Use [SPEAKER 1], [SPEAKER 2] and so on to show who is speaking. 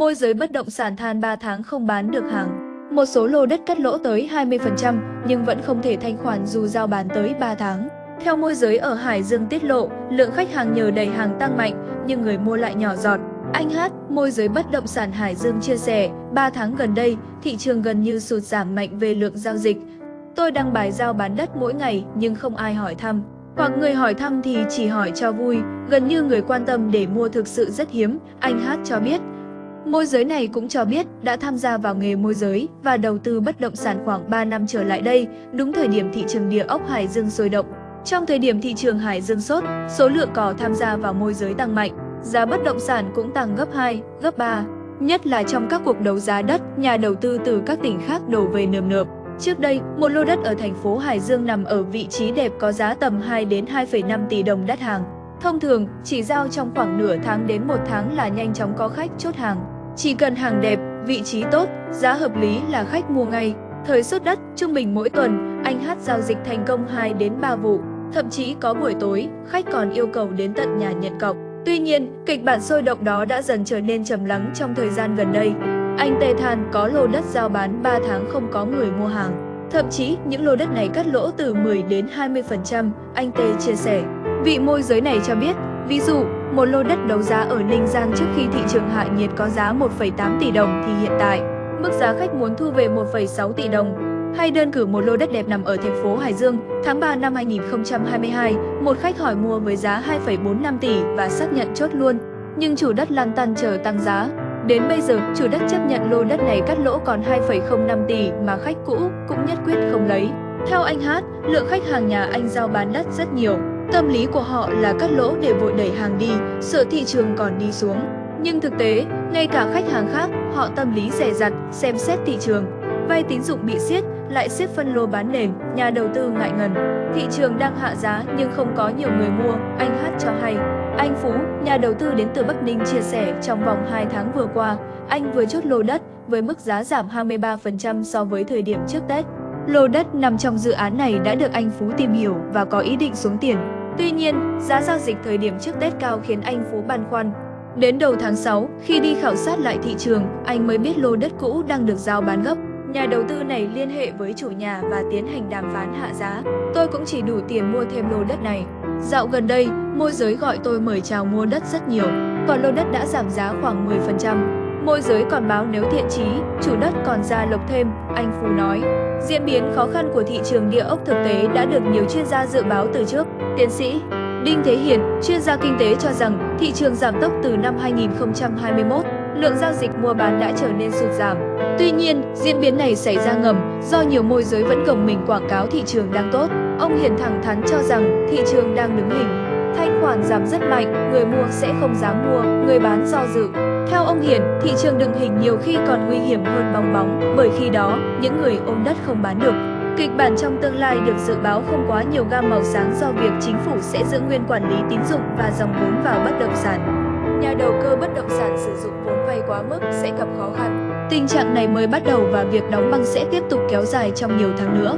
[SPEAKER 1] môi giới bất động sản than 3 tháng không bán được hàng. Một số lô đất cắt lỗ tới 20% nhưng vẫn không thể thanh khoản dù giao bán tới 3 tháng. Theo môi giới ở Hải Dương tiết lộ, lượng khách hàng nhờ đầy hàng tăng mạnh nhưng người mua lại nhỏ giọt. Anh Hát, môi giới bất động sản Hải Dương chia sẻ, 3 tháng gần đây, thị trường gần như sụt giảm mạnh về lượng giao dịch. Tôi đăng bài giao bán đất mỗi ngày nhưng không ai hỏi thăm. Hoặc người hỏi thăm thì chỉ hỏi cho vui, gần như người quan tâm để mua thực sự rất hiếm, anh Hát cho biết. Môi giới này cũng cho biết đã tham gia vào nghề môi giới và đầu tư bất động sản khoảng 3 năm trở lại đây, đúng thời điểm thị trường địa ốc Hải Dương sôi động. Trong thời điểm thị trường Hải Dương sốt, số lượng cò tham gia vào môi giới tăng mạnh, giá bất động sản cũng tăng gấp 2, gấp 3. Nhất là trong các cuộc đấu giá đất, nhà đầu tư từ các tỉnh khác đổ về nườm nượp. Trước đây, một lô đất ở thành phố Hải Dương nằm ở vị trí đẹp có giá tầm 2 đến 2,5 tỷ đồng đất hàng. Thông thường, chỉ giao trong khoảng nửa tháng đến một tháng là nhanh chóng có khách chốt hàng. Chỉ cần hàng đẹp, vị trí tốt, giá hợp lý là khách mua ngay. Thời xuất đất, trung bình mỗi tuần, anh Hát giao dịch thành công 2 đến 3 vụ. Thậm chí có buổi tối, khách còn yêu cầu đến tận nhà nhận cọc. Tuy nhiên, kịch bản sôi động đó đã dần trở nên trầm lắng trong thời gian gần đây. Anh Tê than có lô đất giao bán 3 tháng không có người mua hàng. Thậm chí, những lô đất này cắt lỗ từ 10 đến 20%, anh Tê chia sẻ. Vị môi giới này cho biết, ví dụ, một lô đất đấu giá ở Ninh Giang trước khi thị trường hạ nhiệt có giá 1,8 tỷ đồng thì hiện tại, mức giá khách muốn thu về 1,6 tỷ đồng. Hay đơn cử một lô đất đẹp nằm ở thành phố Hải Dương, tháng 3 năm 2022, một khách hỏi mua với giá 2,45 tỷ và xác nhận chốt luôn. Nhưng chủ đất lăn tăn chờ tăng giá. Đến bây giờ, chủ đất chấp nhận lô đất này cắt lỗ còn 2,05 tỷ mà khách cũ cũng nhất quyết không lấy. Theo anh Hát, lượng khách hàng nhà anh giao bán đất rất nhiều. Tâm lý của họ là cắt lỗ để vội đẩy hàng đi, sợ thị trường còn đi xuống. Nhưng thực tế, ngay cả khách hàng khác, họ tâm lý rẻ rặt, xem xét thị trường. Vay tín dụng bị siết, lại siết phân lô bán nền, nhà đầu tư ngại ngần. Thị trường đang hạ giá nhưng không có nhiều người mua, anh Hát cho hay. Anh Phú, nhà đầu tư đến từ Bắc Ninh chia sẻ trong vòng 2 tháng vừa qua, anh vừa chốt lô đất với mức giá giảm 23% so với thời điểm trước Tết. Lô đất nằm trong dự án này đã được anh Phú tìm hiểu và có ý định xuống tiền. Tuy nhiên, giá giao dịch thời điểm trước Tết cao khiến anh Phú băn khoăn. Đến đầu tháng 6, khi đi khảo sát lại thị trường, anh mới biết lô đất cũ đang được giao bán gấp. Nhà đầu tư này liên hệ với chủ nhà và tiến hành đàm phán hạ giá. Tôi cũng chỉ đủ tiền mua thêm lô đất này. Dạo gần đây, môi giới gọi tôi mời chào mua đất rất nhiều, còn lô đất đã giảm giá khoảng 10%. Môi giới còn báo nếu thiện chí, chủ đất còn ra lộc thêm, anh Phú nói. Diễn biến khó khăn của thị trường địa ốc thực tế đã được nhiều chuyên gia dự báo từ trước. Tiến sĩ Đinh Thế Hiền, chuyên gia kinh tế cho rằng thị trường giảm tốc từ năm 2021, lượng giao dịch mua bán đã trở nên sụt giảm. Tuy nhiên, diễn biến này xảy ra ngầm do nhiều môi giới vẫn gồng mình quảng cáo thị trường đang tốt. Ông Hiền thẳng thắn cho rằng thị trường đang đứng hình. Thanh khoản giảm rất mạnh, người mua sẽ không dám mua, người bán do dự. Theo ông Hiền, thị trường đựng hình nhiều khi còn nguy hiểm hơn bong bóng, bởi khi đó, những người ôm đất không bán được. Kịch bản trong tương lai được dự báo không quá nhiều gam màu sáng do việc chính phủ sẽ giữ nguyên quản lý tín dụng và dòng vốn vào bất động sản. Nhà đầu cơ bất động sản sử dụng vốn vay quá mức sẽ gặp khó khăn. Tình trạng này mới bắt đầu và việc đóng băng sẽ tiếp tục kéo dài trong nhiều tháng nữa.